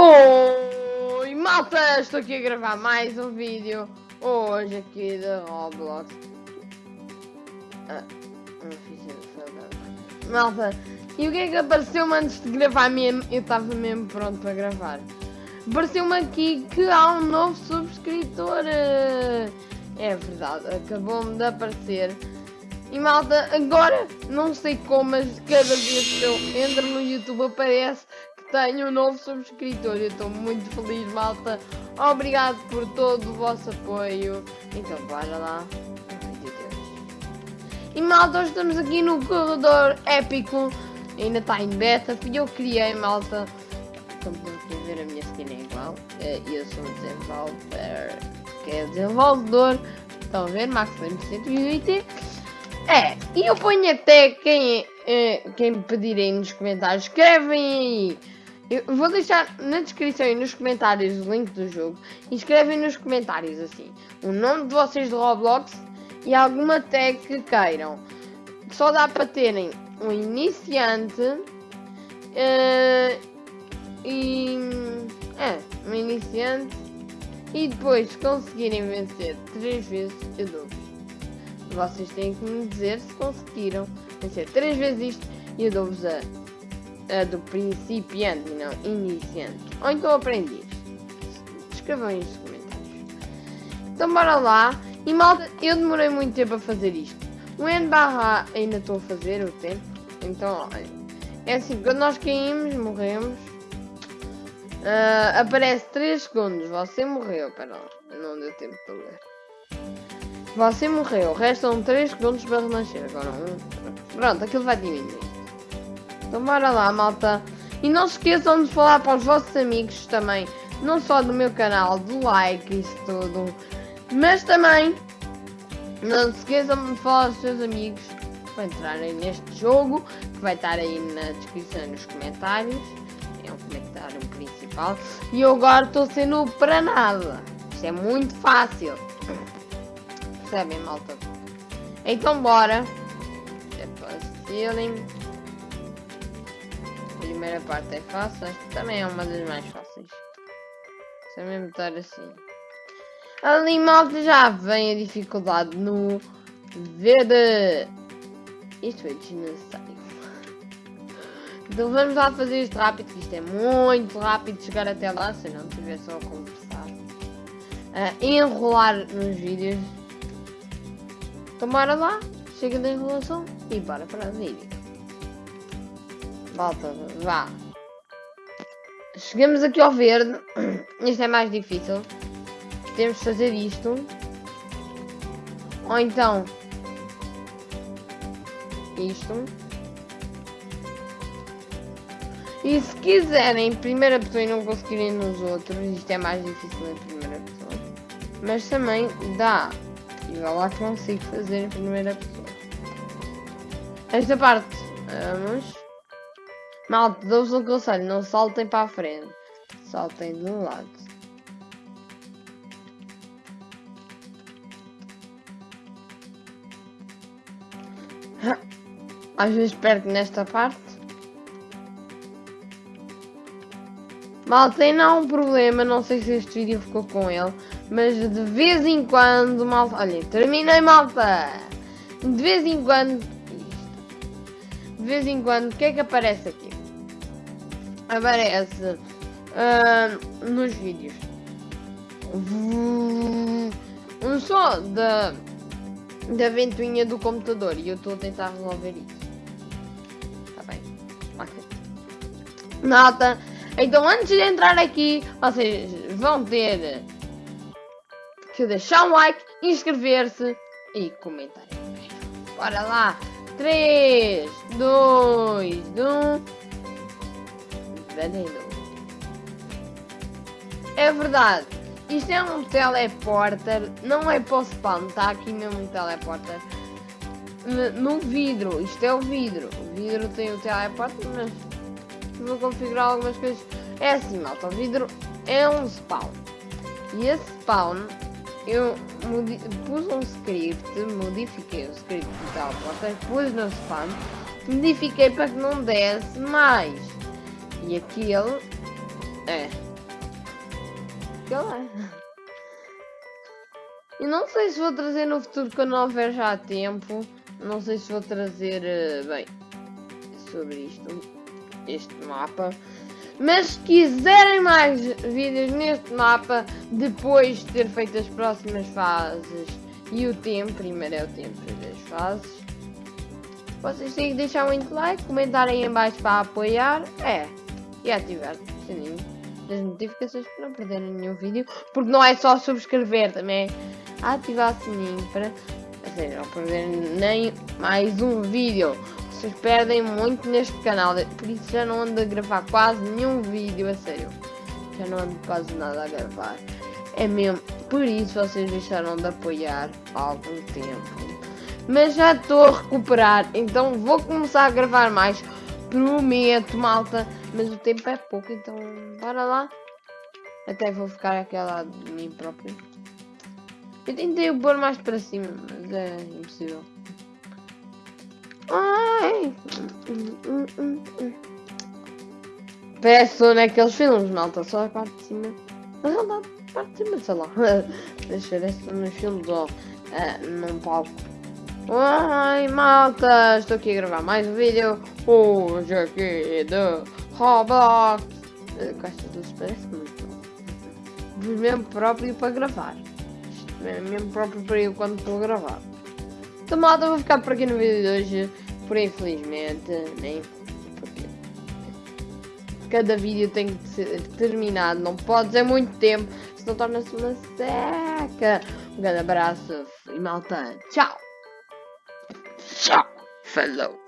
Oi, malta! Estou aqui a gravar mais um vídeo hoje aqui da Roblox. Ah, Malta, e o que é que apareceu-me antes de gravar mesmo? Eu estava mesmo pronto para gravar. Apareceu-me aqui que há um novo subscritor. É verdade, acabou-me de aparecer. E malta, agora não sei como, mas cada vez que eu entro no YouTube aparece tenho um novo subscritor. Eu estou muito feliz, malta. Obrigado por todo o vosso apoio. Então, bora lá. E malta, hoje estamos aqui no corredor épico. Ainda está em beta. Fui eu que criei, malta. Como podem ver, a minha skin é igual. Eh, eu sou desenvolver. Que é desenvolvedor. Estão a ver? Max 180. É, e eu ponho até quem, eh, quem pedirem nos comentários. Escrevem aí eu vou deixar na descrição e nos comentários o link do jogo. Escrevem nos comentários assim o nome de vocês de Roblox e alguma tag que queiram. Só dá para terem um iniciante uh, e. É, um iniciante. E depois, se conseguirem vencer três vezes, eu dou Vocês têm que me dizer se conseguiram vencer três vezes isto e eu dou-vos a a do principiante, não iniciante. Ou então aprendiz. Escrevam aí nos comentários. Então bora lá. E malta, eu demorei muito tempo a fazer isto. O N barra ainda estou a fazer o tempo. Então, é assim, quando nós caímos, morremos. Uh, aparece 3 segundos. Você morreu. Pera lá, não deu tempo para ler. Você morreu. Restam 3 segundos para renascer. Agora um. Pronto, aquilo vai diminuir. Então bora lá, malta. E não se esqueçam de falar para os vossos amigos também, não só do meu canal, do like e isso tudo, mas também não se esqueçam de falar aos seus amigos para entrarem neste jogo, que vai estar aí na descrição nos comentários. É um comentário principal. E eu agora estou sendo para nada. Isto é muito fácil. Percebem, malta? Então bora. Depois, feeling primeira parte é fácil, esta também é uma das mais fáceis. Se eu mesmo estar assim. Ali malta já vem a dificuldade no verde. Isto foi desnecessário. Então vamos lá fazer isto rápido, que isto é muito rápido chegar até lá, se não estiver só a conversar. A enrolar nos vídeos. Então bora lá, chega da enrolação e bora para o vídeo. Volta, vá. Chegamos aqui ao verde. Isto é mais difícil. Temos de fazer isto. Ou então... Isto. E se quiserem em primeira pessoa e não conseguirem nos outros, isto é mais difícil em primeira pessoa. Mas também dá. E vai lá que consigo fazer em primeira pessoa. Esta parte, vamos. Malta, dou-vos um conselho, não saltem para a frente. Saltem de um lado. Às vezes perco nesta parte. Malta, tem não um problema, não sei se este vídeo ficou com ele, mas de vez em quando, malta, olha, terminei malta! De vez em quando, de vez em quando, o que é que aparece aqui? Aparece uh, nos vídeos um som da, da ventoinha do computador e eu estou a tentar resolver isso. Tá bem. Okay. Nota. Então antes de entrar aqui, vocês vão ter que deixar um like, inscrever-se e comentar. Bora lá. 3, 2, 1 É verdade. Isto é um teleporter. Não é para o spawn. Está aqui mesmo um teleporter. No vidro. Isto é o vidro. O vidro tem o teleporter, mas vou configurar algumas coisas. É assim, malta. O vidro é um spawn. E esse spawn eu pus um script, modifiquei o script do teleporter, pus no spawn, modifiquei para que não desse mais. E aquele é que ele é. E não sei se vou trazer no futuro quando não houver já tempo. Não sei se vou trazer, eh, bem, sobre isto, este mapa. Mas se quiserem mais vídeos neste mapa, depois de ter feito as próximas fases e o tempo, primeiro é o tempo das fases, vocês têm que deixar muito like, comentarem em baixo para apoiar, é, e ativar o sininho das notificações para não perderem nenhum vídeo, porque não é só subscrever, também é ativar o sininho para, seja, não perderem nem mais um vídeo. Vocês perdem muito neste canal, por isso já não ando a gravar quase nenhum vídeo, a sério. Já não ando quase nada a gravar. É mesmo, por isso vocês deixaram de apoiar há algum tempo. Mas já estou a recuperar, então vou começar a gravar mais. Prometo, malta. Mas o tempo é pouco, então bora lá. Até vou ficar aquela de mim próprio. Eu tentei o pôr mais para cima, mas é impossível. Ai! Peço naqueles filmes, malta, só a parte de cima. Mas não dá parte de cima, sei lá. Deixa eu ver se nos filmes ou uh, num palco. Ai, malta, estou aqui a gravar mais um vídeo. Hoje aqui do Roblox. Gosto dos parece muito. Mesmo próprio para gravar. Mesmo próprio para eu quando estou a gravar. Então malta, vou ficar por aqui no vídeo de hoje. Por infelizmente, nem porque cada vídeo tem que ser terminado, não pode ser muito tempo, senão torna-se uma seca. Um grande abraço e malta, tchau! Tchau, falou!